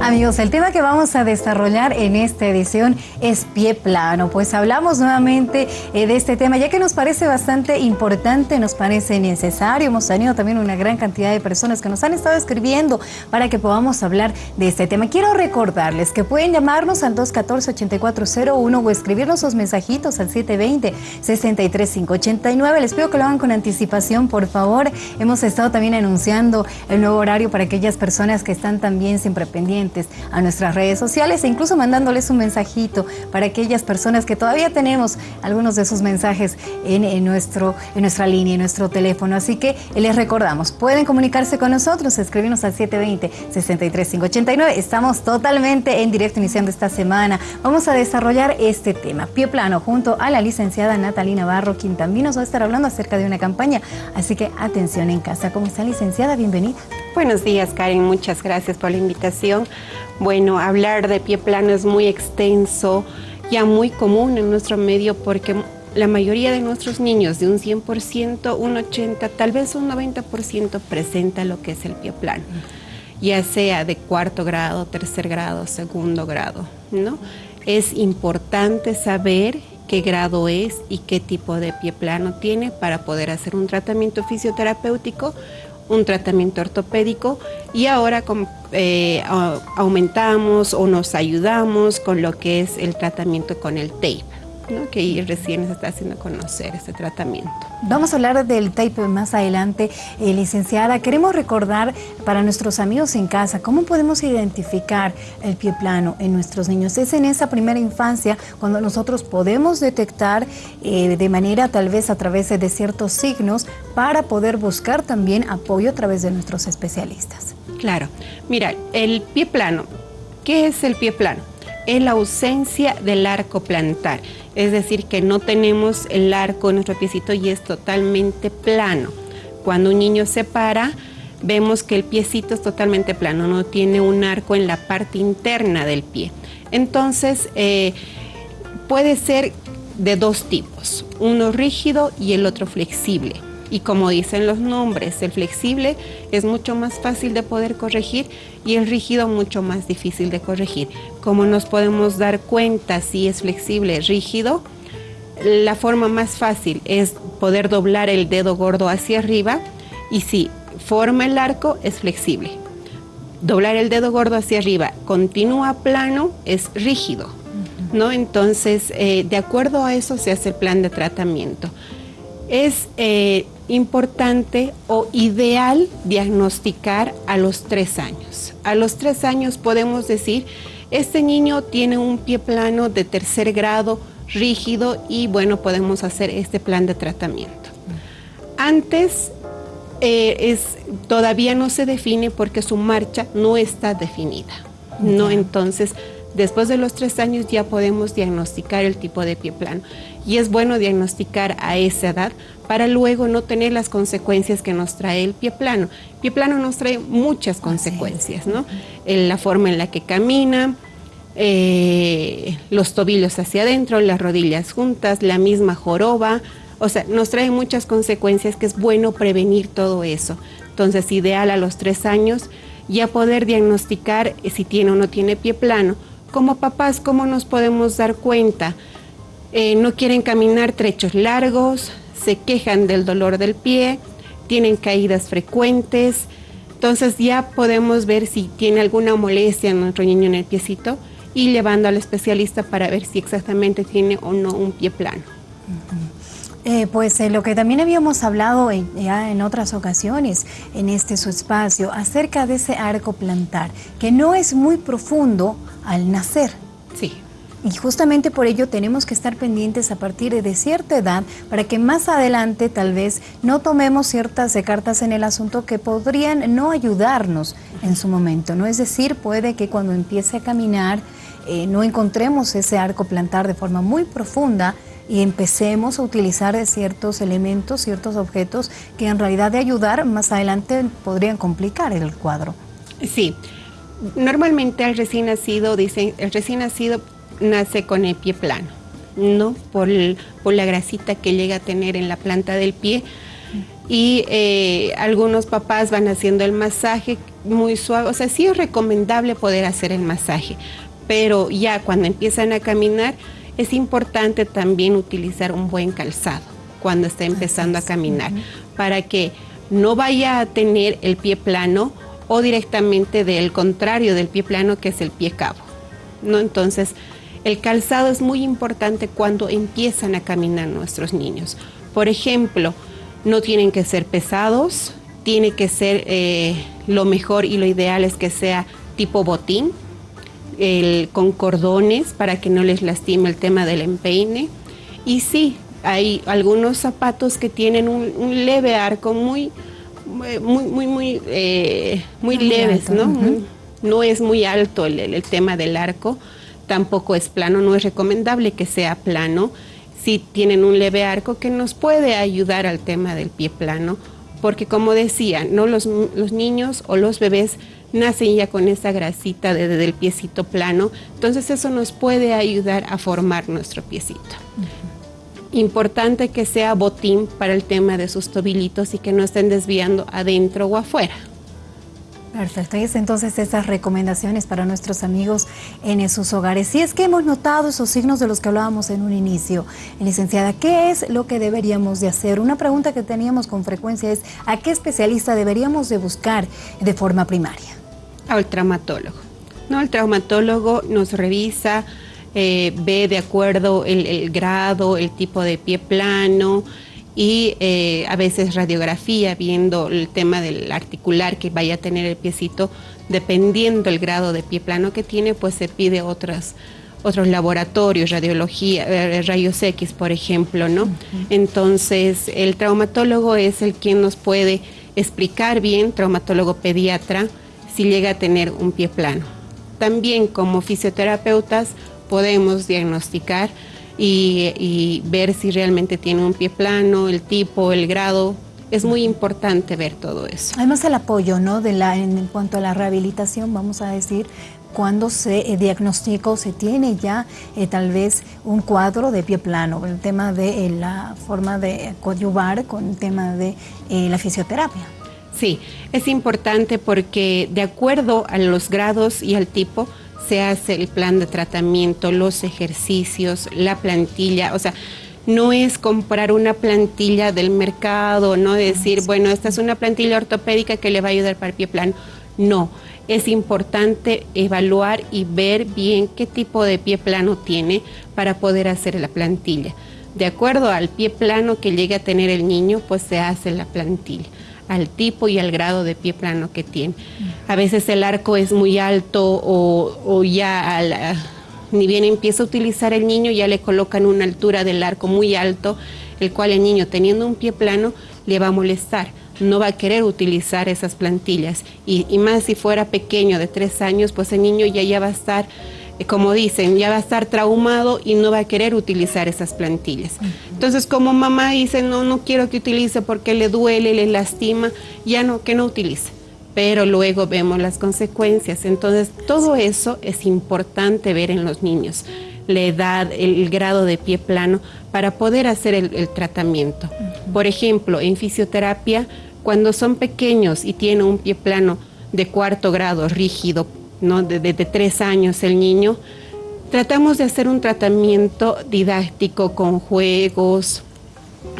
Amigos, el tema que vamos a desarrollar en esta edición es pie plano. Pues hablamos nuevamente eh, de este tema, ya que nos parece bastante importante, nos parece necesario. Hemos tenido también una gran cantidad de personas que nos han estado escribiendo para que podamos hablar de este tema. Quiero recordarles que pueden llamarnos al 214-8401 o escribirnos sus mensajitos al 720-63589. Les pido que lo hagan con anticipación, por favor. Hemos estado también anunciando el nuevo horario para aquellas personas que están también siempre pendientes a nuestras redes sociales e incluso mandándoles un mensajito para aquellas personas que todavía tenemos algunos de esos mensajes en, nuestro, en nuestra línea, en nuestro teléfono. Así que les recordamos, pueden comunicarse con nosotros, escribirnos al 720-63589. Estamos totalmente en directo iniciando esta semana. Vamos a desarrollar este tema, pie plano, junto a la licenciada Natalina Barro, quien también nos va a estar hablando acerca de una campaña. Así que atención en casa. ¿Cómo está licenciada? Bienvenida. Buenos días, Karen. Muchas gracias por la invitación. Bueno, hablar de pie plano es muy extenso, ya muy común en nuestro medio porque la mayoría de nuestros niños, de un 100%, un 80%, tal vez un 90% presenta lo que es el pie plano, ya sea de cuarto grado, tercer grado, segundo grado, ¿no? Es importante saber qué grado es y qué tipo de pie plano tiene para poder hacer un tratamiento fisioterapéutico un tratamiento ortopédico y ahora eh, aumentamos o nos ayudamos con lo que es el tratamiento con el tape que recién se está haciendo conocer este tratamiento. Vamos a hablar del tape más adelante, eh, licenciada. Queremos recordar para nuestros amigos en casa cómo podemos identificar el pie plano en nuestros niños. Es en esa primera infancia cuando nosotros podemos detectar eh, de manera tal vez a través de ciertos signos para poder buscar también apoyo a través de nuestros especialistas. Claro, mira, el pie plano, ¿qué es el pie plano? Es la ausencia del arco plantar es decir, que no tenemos el arco en nuestro piecito y es totalmente plano. Cuando un niño se para, vemos que el piecito es totalmente plano, no tiene un arco en la parte interna del pie. Entonces, eh, puede ser de dos tipos, uno rígido y el otro flexible. Y como dicen los nombres, el flexible es mucho más fácil de poder corregir y el rígido mucho más difícil de corregir. Como nos podemos dar cuenta si es flexible, rígido, la forma más fácil es poder doblar el dedo gordo hacia arriba y si forma el arco es flexible. Doblar el dedo gordo hacia arriba, continúa plano, es rígido. ¿no? Entonces, eh, de acuerdo a eso se hace el plan de tratamiento. Es eh, importante o ideal diagnosticar a los tres años. A los tres años podemos decir, este niño tiene un pie plano de tercer grado, rígido y bueno, podemos hacer este plan de tratamiento. Antes eh, es, todavía no se define porque su marcha no está definida. ¿No? Entonces, después de los tres años ya podemos diagnosticar el tipo de pie plano. Y es bueno diagnosticar a esa edad para luego no tener las consecuencias que nos trae el pie plano. El pie plano nos trae muchas consecuencias, ¿no? la forma en la que camina, eh, los tobillos hacia adentro, las rodillas juntas, la misma joroba, o sea, nos trae muchas consecuencias que es bueno prevenir todo eso. Entonces, ideal a los tres años ya poder diagnosticar si tiene o no tiene pie plano. Como papás, ¿cómo nos podemos dar cuenta? Eh, no quieren caminar trechos largos, se quejan del dolor del pie, tienen caídas frecuentes, entonces ya podemos ver si tiene alguna molestia en nuestro niño en el piecito y llevando al especialista para ver si exactamente tiene o no un pie plano. Eh, pues eh, lo que también habíamos hablado ya en otras ocasiones en este su espacio acerca de ese arco plantar, que no es muy profundo al nacer. Sí. Y justamente por ello tenemos que estar pendientes a partir de cierta edad para que más adelante tal vez no tomemos ciertas cartas en el asunto que podrían no ayudarnos en su momento. ¿no? Es decir, puede que cuando empiece a caminar eh, no encontremos ese arco plantar de forma muy profunda y empecemos a utilizar ciertos elementos, ciertos objetos que en realidad de ayudar más adelante podrían complicar el cuadro. Sí, normalmente el recién nacido, dicen, el recién nacido nace con el pie plano, ¿no? Por, la grasita que llega a tener en la planta del pie. Y eh, algunos papás van haciendo el masaje muy suave, o sea, sí es recomendable poder hacer el masaje, pero ya cuando empiezan a caminar es importante también utilizar un buen calzado cuando está empezando a caminar para que no vaya a tener el pie plano o directamente del contrario del pie plano que es el pie cabo. ¿no? Entonces, el calzado es muy importante cuando empiezan a caminar nuestros niños. Por ejemplo, no tienen que ser pesados, tiene que ser eh, lo mejor y lo ideal es que sea tipo botín, con cordones para que no les lastime el tema del empeine. Y sí, hay algunos zapatos que tienen un, leve arco muy, muy, muy, muy, eh, muy, leves, ¿no? No es muy alto el, tema del arco, tampoco es plano, no es recomendable que sea plano. Si tienen un leve arco que nos puede ayudar al tema del pie plano, porque como decía, ¿no? los, los niños o los bebés nacen ya con esa grasita desde el piecito plano, entonces eso nos puede ayudar a formar nuestro piecito. Importante que sea botín para el tema de sus tobillitos y que no estén desviando adentro o afuera. Perfecto, y es entonces esas recomendaciones para nuestros amigos en sus hogares. Si es que hemos notado esos signos de los que hablábamos en un inicio, licenciada, ¿qué es lo que deberíamos de hacer? Una pregunta que teníamos con frecuencia es, ¿a qué especialista deberíamos de buscar de forma primaria? Al traumatólogo. ¿no? El traumatólogo nos revisa, eh, ve de acuerdo el, grado, el tipo de pie plano y eh, a veces radiografía, viendo el tema del articular que vaya a tener el piecito, dependiendo el grado de pie plano que tiene, pues se pide otras otros laboratorios, radiología, eh, rayos X, por ejemplo, ¿no? Entonces, el traumatólogo es el quien nos puede explicar bien, traumatólogo pediatra, si llega a tener un pie plano. También como fisioterapeutas podemos diagnosticar y, ver si realmente tiene un pie plano, el tipo, el grado. Es muy importante ver todo eso. Además el apoyo, ¿no? De la, en, cuanto a la rehabilitación, vamos a decir, cuando se eh, diagnostica o se tiene ya eh, tal vez un cuadro de pie plano, el tema de eh, la forma de coadyuvar con el tema de la fisioterapia. Sí, es importante porque de acuerdo a los grados y al tipo, se hace el plan de tratamiento, los ejercicios, la plantilla, o sea, no es comprar una plantilla del mercado, no decir, bueno, esta es una plantilla ortopédica que le va a ayudar para el pie plano. No, es importante evaluar y ver bien qué tipo de pie plano tiene para poder hacer la plantilla. De acuerdo al pie plano que llegue a tener el niño, pues se hace la plantilla al tipo y al grado de pie plano que tiene. A veces el arco es muy alto o, ya ni bien empieza a utilizar el niño, ya le colocan una altura del arco muy alto, el cual el niño teniendo un pie plano le va a molestar. No va a querer utilizar esas plantillas. Y, y más si fuera pequeño, de tres años, pues el niño ya, ya va a estar como dicen, ya va a estar traumado y no va a querer utilizar esas plantillas. Entonces, como mamá dice, no, no quiero que utilice porque le duele, le lastima, ya no, que no utilice. Pero luego vemos las consecuencias. Entonces, todo eso es importante ver en los niños. La edad, el, grado de pie plano, para poder hacer el, tratamiento. Por ejemplo, en fisioterapia, cuando son pequeños y tienen un pie plano de cuarto grado rígido, ¿no? de, tres años el niño, tratamos de hacer un tratamiento didáctico con juegos,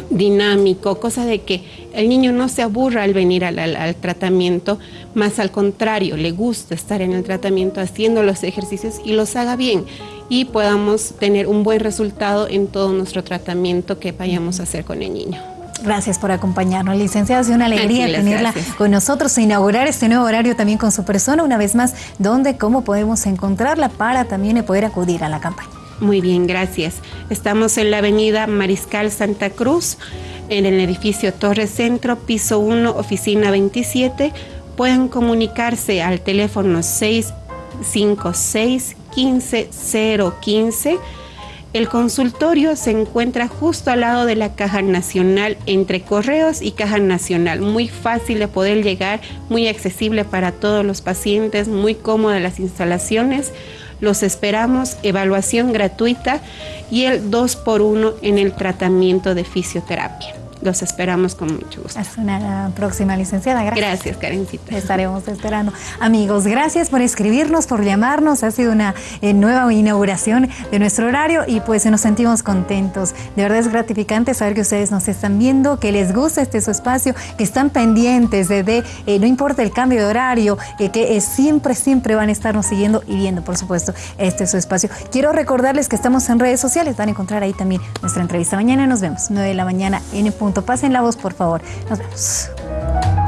dinámico, cosa de que el niño no se aburra al venir al, tratamiento, más al contrario, le gusta estar en el tratamiento haciendo los ejercicios y los haga bien y podamos tener un buen resultado en todo nuestro tratamiento que vayamos a hacer con el niño. Gracias por acompañarnos, licenciada. Es una alegría tenerla con nosotros e inaugurar este nuevo horario también con su persona. Una vez más, ¿dónde, cómo podemos encontrarla para también poder acudir a la campaña? Muy bien, gracias. Estamos en la avenida Mariscal Santa Cruz, en el edificio Torre Centro, piso 1, oficina 27. Pueden comunicarse al teléfono 656 15015 el consultorio se encuentra justo al lado de la Caja Nacional, entre Correos y Caja Nacional. Muy fácil de poder llegar, muy accesible para todos los pacientes, muy cómodas las instalaciones. Los esperamos, evaluación gratuita y el 2 por 1 en el tratamiento de fisioterapia. Los esperamos con mucho gusto. Hasta una próxima licenciada. Gracias. Gracias, Karencita. Estaremos esperando. Amigos, gracias por escribirnos, por llamarnos. Ha sido una eh, nueva inauguración de nuestro horario y pues nos sentimos contentos. De verdad es gratificante saber que ustedes nos están viendo, que les gusta este su espacio, que están pendientes de, eh, no importa el cambio de horario, eh, que siempre, siempre van a estarnos siguiendo y viendo, por supuesto, este su espacio. Quiero recordarles que estamos en redes sociales, van a encontrar ahí también nuestra entrevista. Mañana nos vemos, 9 de la mañana en punto. Pasen la voz, por favor. Nos vemos.